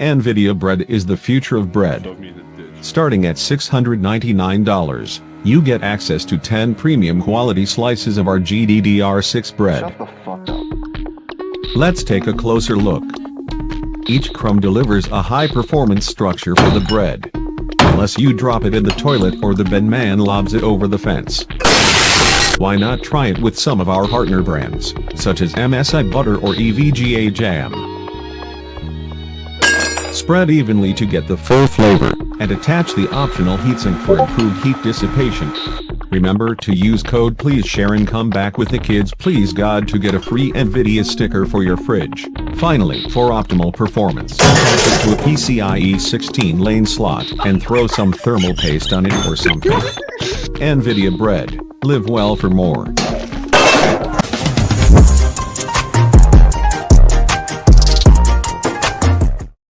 NVIDIA bread is the future of bread. Starting at $699, you get access to 10 premium quality slices of our GDDR6 bread. Shut the fuck up. Let's take a closer look. Each crumb delivers a high-performance structure for the bread. Unless you drop it in the toilet or the bin man lobs it over the fence. Why not try it with some of our partner brands, such as MSI Butter or EVGA Jam. Spread evenly to get the full flavor, and attach the optional heatsink for improved heat dissipation. Remember to use code please share and come back with the kids please god to get a free NVIDIA sticker for your fridge. Finally, for optimal performance, attach it to a PCIe 16 lane slot and throw some thermal paste on it or something. NVIDIA bread. Live well for more.